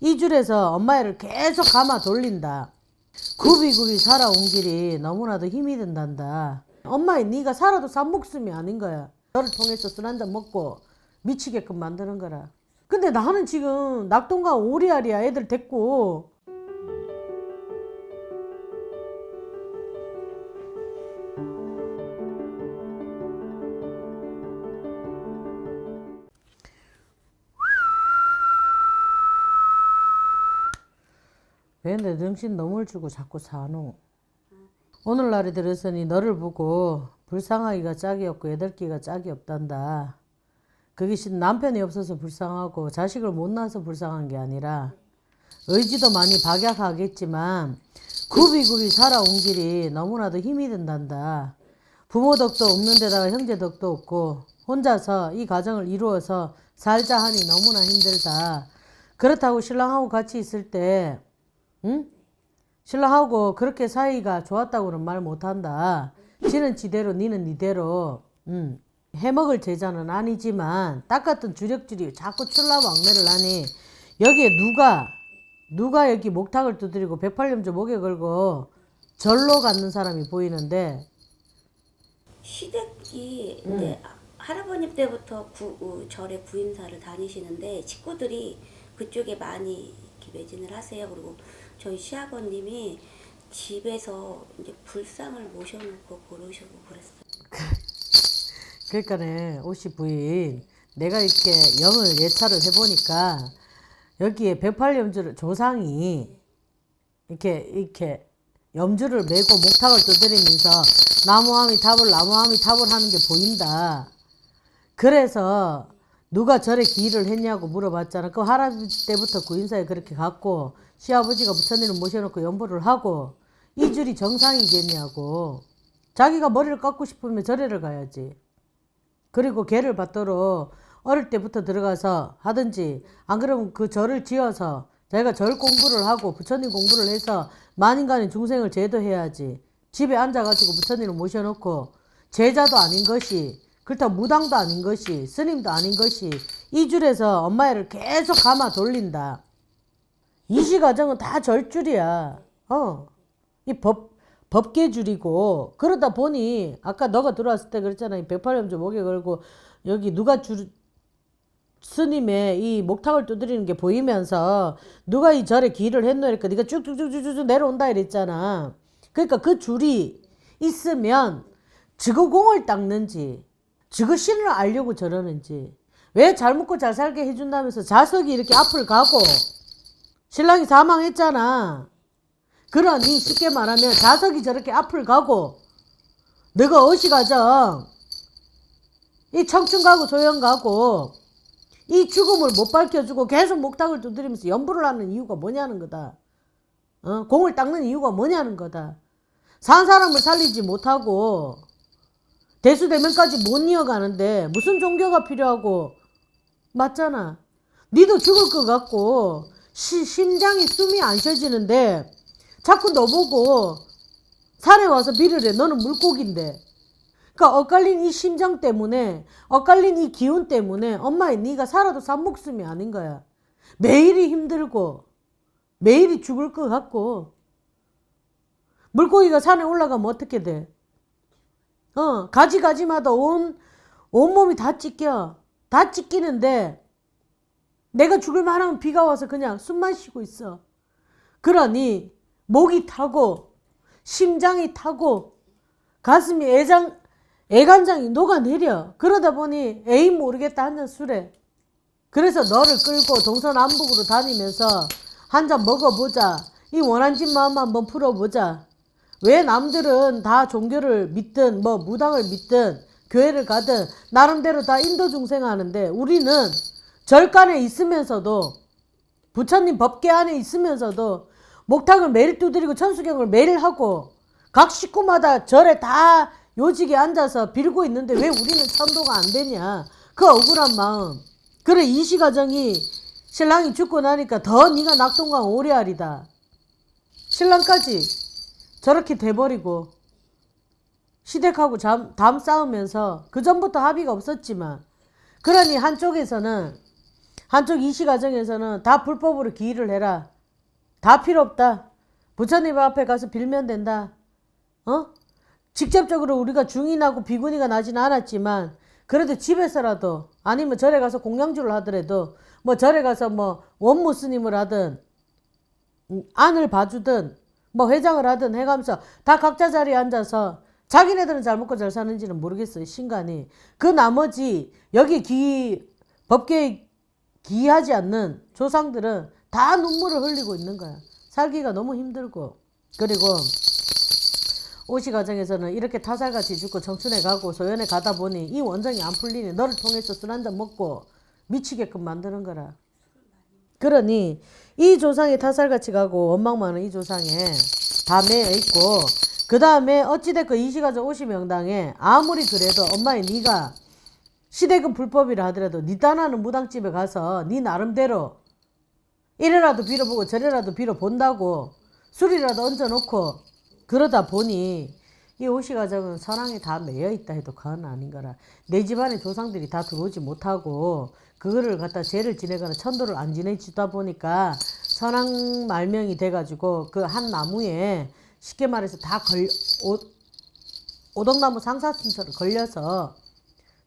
이 줄에서 엄마애를 계속 감아 돌린다. 굽이굽이 살아온 길이 너무나도 힘이 든단다. 엄마애 네가 살아도 산 목숨이 아닌 거야. 너를 통해서 술 한잔 먹고 미치게끔 만드는 거라. 근데 나는 지금 낙동강 오리알이야 애들 데리고 왜 내 정신 너물 주고 자꾸 사노? 오늘날에 들었으니 너를 보고 불쌍하기가 짝이 없고 애들끼가 짝이 없단다. 그게 신 남편이 없어서 불쌍하고 자식을 못 낳아서 불쌍한 게 아니라 의지도 많이 박약하겠지만 굽이굽이 살아온 길이 너무나도 힘이 든단다. 부모 덕도 없는 데다가 형제 덕도 없고 혼자서 이 가정을 이루어서 살자 하니 너무나 힘들다. 그렇다고 신랑하고 같이 있을 때 응? 신랑하고 그렇게 사이가 좋았다고는 말 못한다. 지는 지대로 니는 니대로 응. 해먹을 제자는 아니지만 딱 같은 주력줄이 자꾸 출라왕래를 하니 여기에 누가 누가 여기 목탁을 두드리고 백팔염조 목에 걸고 절로 갖는 사람이 보이는데 시댁이 이제 할아버님 때부터 구, 어, 절에 부임사를 다니시는데 식구들이 그쪽에 많이 이렇게 매진을 하세요. 그리고 저희 시아버님이 집에서 이제 불상을 모셔놓고 그러시고 그랬어요. 그러니까네 오씨 부인 내가 이렇게 영을 예찰을 해보니까 여기에 백팔염주를 조상이 이렇게 이렇게 염주를 메고 목탁을 두드리면서 나무함이 탑을 나무함이 탑을 하는 게 보인다. 그래서 누가 절에 기일을 했냐고 물어봤잖아. 그 할아버지 때부터 구인사에 그렇게 갔고 시아버지가 부처님을 모셔놓고 연보를 하고 이 줄이 정상이겠냐고. 자기가 머리를 깎고 싶으면 절에를 가야지. 그리고 개를 받도록 어릴 때부터 들어가서 하든지 안 그러면 그 절을 지어서 자기가 절 공부를 하고 부처님 공부를 해서 만인간의 중생을 제도해야지 집에 앉아가지고 부처님을 모셔놓고 제자도 아닌 것이 그렇다고 무당도 아닌 것이 스님도 아닌 것이 이 줄에서 엄마애를 계속 감아 돌린다. 이시 과정은 다 절줄이야. 어. 이 법, 법계줄이고. 그러다 보니 아까 너가 들어왔을 때 그랬잖아. 이 백팔염조 목에 걸고 여기 누가 줄 스님의 이 목탁을 두드리는 게 보이면서 누가 이 절에 기를 했노? 이니까 네가 쭉쭉쭉쭉쭉 내려온다 이랬잖아. 그러니까 그 줄이 있으면 저거 공을 닦는지 저거 신을 알려고 저러는지 왜 잘 먹고 잘 살게 해준다면서 자석이 이렇게 앞을 가고 신랑이 사망했잖아 그러니 쉽게 말하면 자석이 저렇게 앞을 가고 너가 어시 가정 이 청춘 가고 소영 가고 이 죽음을 못 밝혀주고 계속 목탁을 두드리면서 연부를 하는 이유가 뭐냐는 거다. 어? 공을 닦는 이유가 뭐냐는 거다. 산 사람을 살리지 못하고 대수대면까지 못 이어가는데 무슨 종교가 필요하고 맞잖아. 니도 죽을 것 같고 시, 심장이 숨이 안 쉬어지는데 자꾸 너 보고 산에 와서 해. 너는 물고기인데. 그러니까 엇갈린 이 심장 때문에 엇갈린 이 기운 때문에 엄마의 네가 살아도 산 목숨이 아닌 거야. 매일이 힘들고 매일이 죽을 것 같고 물고기가 산에 올라가면 어떻게 돼? 어 가지가지마다 온 온몸이 다 찢겨. 다 찢기는데 내가 죽을 만 하면 비가 와서 그냥 숨만 쉬고 있어. 그러니 목이 타고 심장이 타고 가슴이 애장 애간장이 녹아내려. 그러다 보니 에이 모르겠다 한잔 술에. 그래서 너를 끌고 동서남북으로 다니면서 한 잔 먹어보자. 이 원한진 마음 한번 풀어보자. 왜 남들은 다 종교를 믿든 뭐 무당을 믿든 교회를 가든 나름대로 다 인도 중생 하는데 우리는 절간에 있으면서도 부처님 법계 안에 있으면서도 목탁을 매일 두드리고 천수경을 매일 하고 각 식구마다 절에 다 요직에 앉아서 빌고 있는데 왜 우리는 천도가 안 되냐. 그 억울한 마음. 그래 이시 가정이 신랑이 죽고 나니까 더 네가 낙동강 오래알이다. 신랑까지 저렇게 돼버리고 시댁하고 잠, 담 싸우면서 그 전부터 합의가 없었지만 그러니 한쪽에서는 한쪽 이시 가정에서는 다 불법으로 기일을 해라. 다 필요 없다. 부처님 앞에 가서 빌면 된다. 어? 직접적으로 우리가 중인하고 비군이가 나지는 않았지만 그래도 집에서라도 아니면 절에 가서 공양주를 하더라도 뭐 절에 가서 뭐 원무 스님을 하든 음, 안을 봐주든 뭐 회장을 하든 해가면서 다 각자 자리에 앉아서 자기네들은 잘 먹고 잘 사는지는 모르겠어요 신간이. 그 나머지 여기 기 법계에 기하지 않는 조상들은 다 눈물을 흘리고 있는 거야. 살기가 너무 힘들고. 그리고 오시 과정에서는 이렇게 타살같이 죽고 청춘에 가고 소연에 가다 보니 이 원정이 안 풀리니 너를 통해서 술 한잔 먹고 미치게끔 만드는 거라. 그러니 이 조상이 타살같이 가고 원망 많은 이 조상에 다 매여 있고 그 다음에 어찌됐건 이시가족 오시 명당에 아무리 그래도 엄마의 네가 시대금 불법이라 하더라도 네 딴하는 무당집에 가서 네 나름대로 이래라도 빌어보고 저래라도 빌어본다고 술이라도 얹어놓고 그러다 보니 이 오시 가정은 선왕에 다 매여 있다 해도 과언 아닌 거라. 내 집안의 조상들이 다 들어오지 못하고 그거를 갖다 죄를 지내거나 천도를 안 지내주다 보니까 선왕 말명이 돼가지고 그 한 나무에 쉽게 말해서 다 걸, 오, 오덕나무 상사순서를 걸려서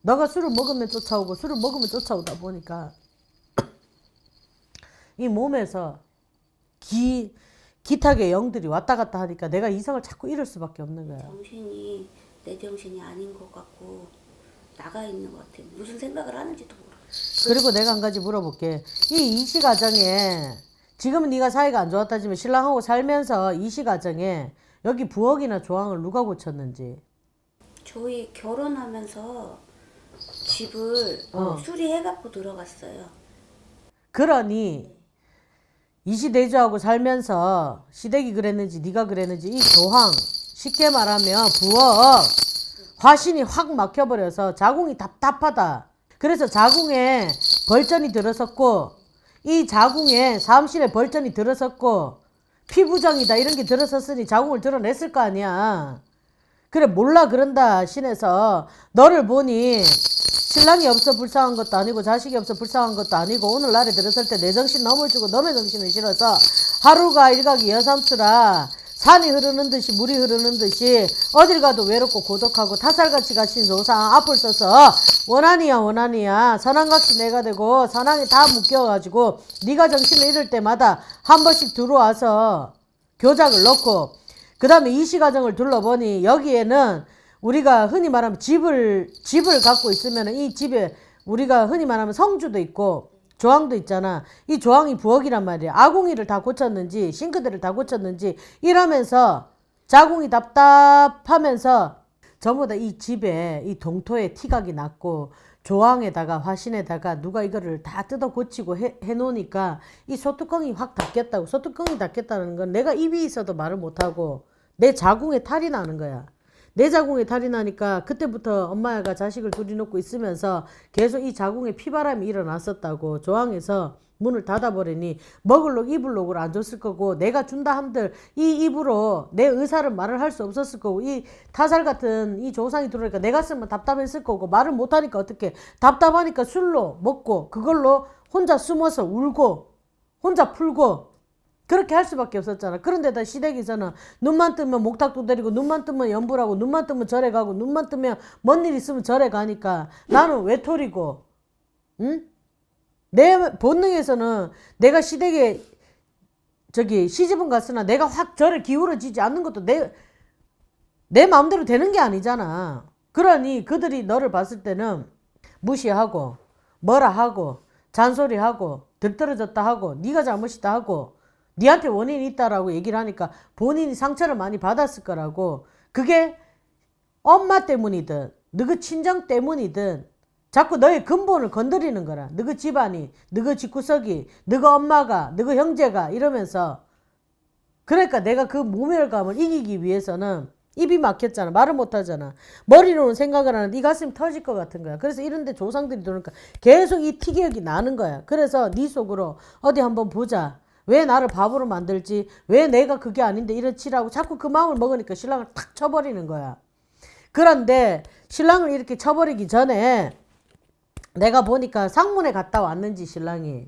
너가 술을 먹으면 쫓아오고 술을 먹으면 쫓아오다 보니까 이 몸에서 기 기탁의 영들이 왔다 갔다 하니까 내가 이성을 자꾸 잃을 수밖에 없는 거야. 정신이 내 정신이 아닌 것 같고 나가 있는 것 같아. 무슨 생각을 하는지도 모르. 그리고 내가 한 가지 물어볼게. 이 이시 가정에 지금은 네가 사이가 안 좋았다지만 신랑하고 살면서 이시 가정에 여기 부엌이나 조항을 누가 고쳤는지. 저희 결혼하면서 집을 어. 수리해갖고 들어갔어요. 그러니 이시대주하고 살면서 시댁이 그랬는지 네가 그랬는지 이 조항 쉽게 말하면 부엌 화신이 확 막혀버려서 자궁이 답답하다. 그래서 자궁에 벌전이 들어섰고 이 자궁에 사암실에 벌전이 들어섰고 피부정이다 이런 게 들어섰으니 자궁을 드러냈을 거 아니야. 그래 몰라 그런다 신에서 너를 보니 신랑이 없어 불쌍한 것도 아니고 자식이 없어 불쌍한 것도 아니고 오늘날에 들었을 때 내 정신 너무 주고 너의 정신을 실어서 하루가 일각이 여삼수라 산이 흐르는 듯이 물이 흐르는 듯이 어딜 가도 외롭고 고독하고 타살같이 가신 조상 앞을 서서 원한이야 원한이야. 선왕같이 내가 되고 선왕이 다 묶여가지고 네가 정신을 잃을 때마다 한 번씩 들어와서 교작을 넣고 그 다음에 이시 과정을 둘러보니 여기에는 우리가 흔히 말하면 집을 집을 갖고 있으면 이 집에 우리가 흔히 말하면 성주도 있고 조항도 있잖아. 이 조항이 부엌이란 말이야. 아궁이를 다 고쳤는지 싱크대를 다 고쳤는지 이러면서 자궁이 답답하면서 전부 다 이 집에 이 동토에 티각이 났고 조항에다가 화신에다가 누가 이거를 다 뜯어 고치고 해, 해놓으니까 이 소뚜껑이 확 닫혔다고 소뚜껑이 닫혔다는 건 내가 입이 있어도 말을 못하고 내 자궁에 탈이 나는 거야. 내 자궁에 탈이 나니까 그때부터 엄마가 자식을 둘이 놓고 있으면서 계속 이 자궁에 피바람이 일어났었다고 조항에서 문을 닫아버리니 먹을 록 입을 록을 안 줬을 거고 내가 준다 한들 이 입으로 내 의사를 말을 할 수 없었을 거고 이 타살 같은 이 조상이 들어오니까 내 가슴은 답답했을 거고 말을 못하니까 어떻게 답답하니까 술로 먹고 그걸로 혼자 숨어서 울고 혼자 풀고 그렇게 할 수밖에 없었잖아. 그런데다 시댁에서는 눈만 뜨면 목탁도 때리고 눈만 뜨면 연불하고 눈만 뜨면 절에 가고 눈만 뜨면 뭔 일 있으면 절에 가니까 나는 외톨이고 응? 내 본능에서는 내가 시댁에 저기 시집은 갔으나 내가 확 절에 기울어지지 않는 것도 내, 내 마음대로 되는 게 아니잖아. 그러니 그들이 너를 봤을 때는 무시하고 뭐라 하고 잔소리하고 들떨어졌다 하고 네가 잘못이다 하고 니한테 원인이 있다라고 얘기를 하니까 본인이 상처를 많이 받았을 거라고. 그게 엄마 때문이든 너그 친정 때문이든 자꾸 너의 근본을 건드리는 거라. 너그 집안이 너그 집구석이 너그 엄마가 너그 형제가 이러면서. 그러니까 내가 그 모멸감을 이기기 위해서는 입이 막혔잖아. 말을 못하잖아. 머리로는 생각을 하는데 이 가슴이 터질 것 같은 거야. 그래서 이런데 조상들이 들어오니까 계속 이 티격이 나는 거야. 그래서 네 속으로 어디 한번 보자 왜 나를 바보로 만들지? 왜 내가 그게 아닌데 이렇지라고 자꾸 그 마음을 먹으니까 신랑을 탁 쳐버리는 거야. 그런데 신랑을 이렇게 쳐버리기 전에 내가 보니까 상문에 갔다 왔는지 신랑이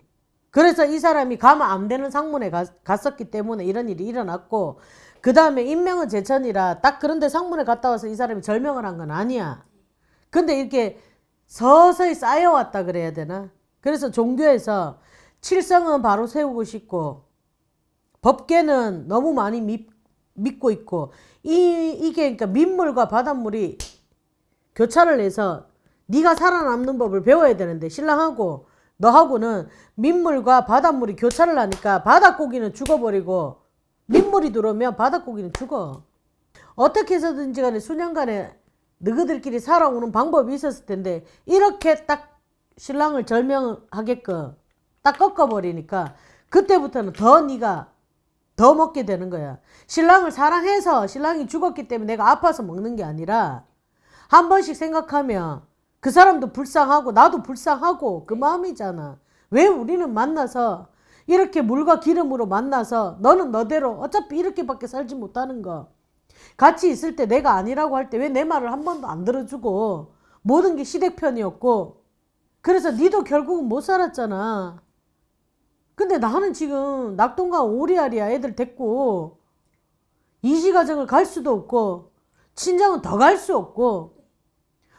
그래서 이 사람이 가면 안 되는 상문에 가- 갔었기 때문에 이런 일이 일어났고 그 다음에 인명은 제천이라 딱 그런데 상문에 갔다 와서 이 사람이 절명을 한 건 아니야. 근데 이렇게 서서히 쌓여왔다 그래야 되나? 그래서 종교에서 칠성은 바로 세우고 싶고 법계는 너무 많이 믿, 믿고 있고 이 이게 그러니까 민물과 바닷물이 교차를 해서 네가 살아남는 법을 배워야 되는데 신랑하고 너하고는 민물과 바닷물이 교차를 하니까 바닷고기는 죽어버리고 민물이 들어오면 바닷고기는 죽어. 어떻게 해서든지 간에 수년간에 너희들끼리 살아오는 방법이 있었을 텐데 이렇게 딱 신랑을 절명하게끔 딱 꺾어버리니까 그때부터는 더 네가 더 먹게 되는 거야. 신랑을 사랑해서 신랑이 죽었기 때문에 내가 아파서 먹는 게 아니라 한 번씩 생각하면 그 사람도 불쌍하고 나도 불쌍하고 그 마음이잖아. 왜 우리는 만나서 이렇게 물과 기름으로 만나서 너는 너대로 어차피 이렇게밖에 살지 못하는 거. 같이 있을 때 내가 아니라고 할 때 왜 내 말을 한 번도 안 들어주고 모든 게 시댁편이었고 그래서 니도 결국은 못 살았잖아. 근데 나는 지금 낙동강 오리알이야 애들 데리고 이시가정을 갈 수도 없고 친정은 더 갈 수 없고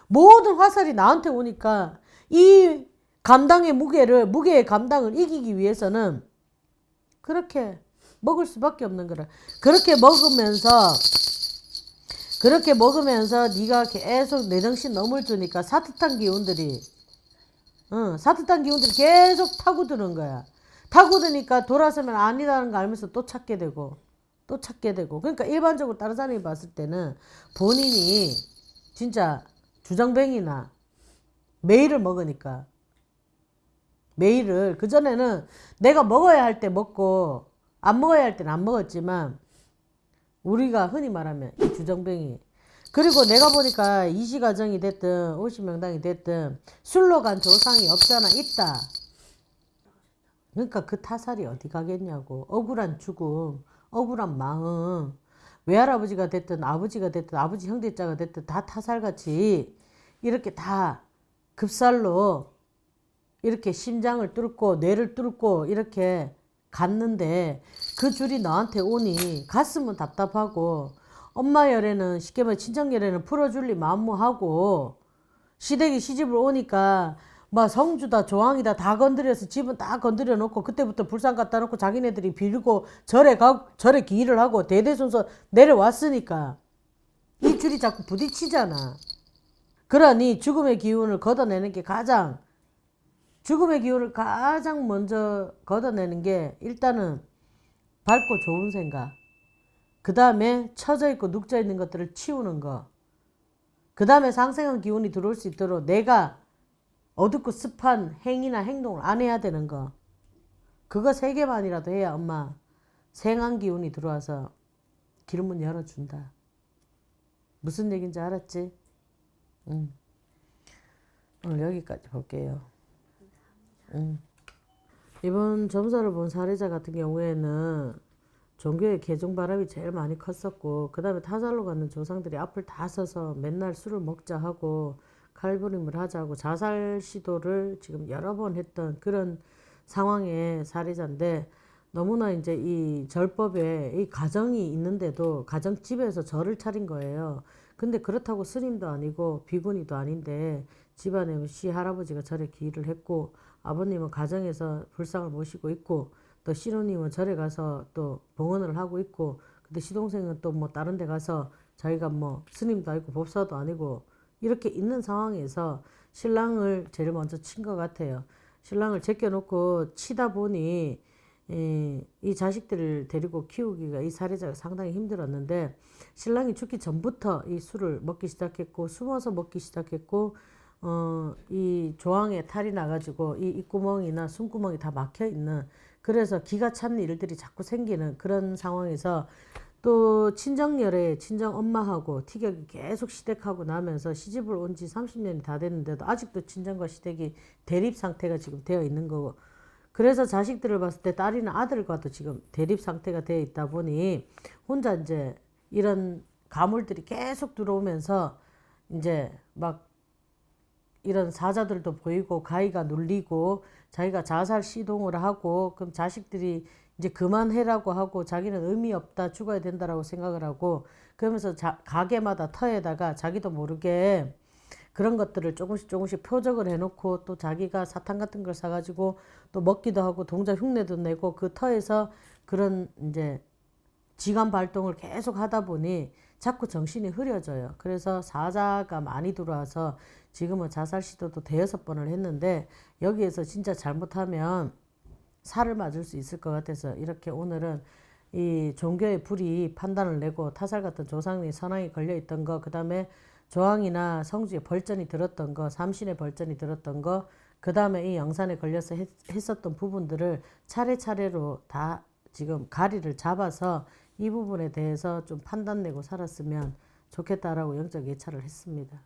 모든 화살이 나한테 오니까 이 감당의 무게를 무게의 감당을 이기기 위해서는 그렇게 먹을 수밖에 없는 거라. 그렇게 먹으면서 그렇게 먹으면서 네가 계속 내 정신 넘을 주니까 사트탄 기운들이 응, 사트탄 기운들이 계속 타고 드는 거야. 타고드니까 돌아서면 아니라는 걸 알면서 또 찾게 되고 또 찾게 되고. 그러니까 일반적으로 다른 사람이 봤을 때는 본인이 진짜 주정뱅이나 매일을 먹으니까 매일을 그전에는 내가 먹어야 할 때 먹고 안 먹어야 할 때는 안 먹었지만 우리가 흔히 말하면 이 주정뱅이. 그리고 내가 보니까 이시가정이 됐든 오시명당이 됐든 술로 간 조상이 없잖아 있다 그러니까 그 타살이 어디 가겠냐고. 억울한 죽음 억울한 마음. 외할아버지가 됐든 아버지가 됐든 아버지 형제자가 됐든 다 타살같이 이렇게 다 급살로 이렇게 심장을 뚫고 뇌를 뚫고 이렇게 갔는데 그 줄이 너한테 오니 갔으면 답답하고 엄마 열에는 쉽게 말해 친정 열에는 풀어줄리 마음모하고 시댁이 시집을 오니까 막 성주다 조항이다 다 건드려서 집은 다 건드려 놓고 그때부터 불상 갖다 놓고 자기네들이 빌고 절에 가 절에 기일을 하고 대대손손 내려왔으니까 이 줄이 자꾸 부딪히잖아. 그러니 죽음의 기운을 걷어내는 게 가장 죽음의 기운을 가장 먼저 걷어내는 게 일단은 밝고 좋은 생각. 그 다음에 처져 있고 눅져 있는 것들을 치우는 거. 그 다음에 상생한 기운이 들어올 수 있도록 내가 어둡고 습한 행위나 행동을 안 해야 되는 거. 그거 세 개만이라도 해야 엄마 생한 기운이 들어와서 길문 열어준다. 무슨 얘기인지 알았지? 응. 오늘 여기까지 볼게요. 응. 이번 점사를 본 사례자 같은 경우에는 종교의 개종 바람이 제일 많이 컸었고 그 다음에 타살로 가는 조상들이 앞을 다 서서 맨날 술을 먹자 하고 칼부림을 하자고 자살 시도를 지금 여러 번 했던 그런 상황의 사례자인데 너무나 이제 이 절법에 이 가정이 있는데도 가정집에서 절을 차린 거예요. 근데 그렇다고 스님도 아니고 비구니도 아닌데 집안에 시 할아버지가 절에 기일을 했고 아버님은 가정에서 불상을 모시고 있고 또 시누님은 절에 가서 또 봉헌을 하고 있고 근데 시동생은 또 뭐 다른 데 가서 자기가 뭐 스님도 아니고 법사도 아니고 이렇게 있는 상황에서 신랑을 제일 먼저 친 것 같아요. 신랑을 제껴놓고 치다 보니 이, 이 자식들을 데리고 키우기가 이 사례자가 상당히 힘들었는데 신랑이 죽기 전부터 이 술을 먹기 시작했고 숨어서 먹기 시작했고 어, 이 조항에 탈이 나가지고 이 입구멍이나 숨구멍이 다 막혀 있는 그래서 기가 찬 일들이 자꾸 생기는 그런 상황에서 또 친정열에 친정 엄마하고 티격이 계속 시댁하고 나면서 시집을 온 지 30년이 다 됐는데도 아직도 친정과 시댁이 대립 상태가 지금 되어 있는 거고. 그래서 자식들을 봤을 때 딸이나 아들과도 지금 대립 상태가 되어 있다 보니 혼자 이제 이런 가물들이 계속 들어오면서 이제 막 이런 사자들도 보이고 가위가 눌리고 자기가 자살 시도를 하고 그럼 자식들이 이제 그만해라고 하고 자기는 의미 없다 죽어야 된다라고 생각을 하고 그러면서 자, 가게마다 터에다가 자기도 모르게 그런 것들을 조금씩 조금씩 표적을 해놓고 또 자기가 사탕 같은 걸 사가지고 또 먹기도 하고 동자 흉내도 내고 그 터에서 그런 이제 지관 발동을 계속 하다 보니 자꾸 정신이 흐려져요. 그래서 사자가 많이 들어와서 지금은 자살 시도도 대여섯 번을 했는데 여기에서 진짜 잘못하면 살을 맞을 수 있을 것 같아서 이렇게 오늘은 이 종교의 불이 판단을 내고 타살 같은 조상이 선왕이 걸려 있던 거, 그 다음에 조항이나 성주에 벌전이 들었던 거, 삼신의 벌전이 들었던 거, 그 다음에 이 영산에 걸려서 했, 했었던 부분들을 차례차례로 다 지금 가리를 잡아서 이 부분에 대해서 좀 판단 내고 살았으면 좋겠다라고 영적 예찰을 했습니다.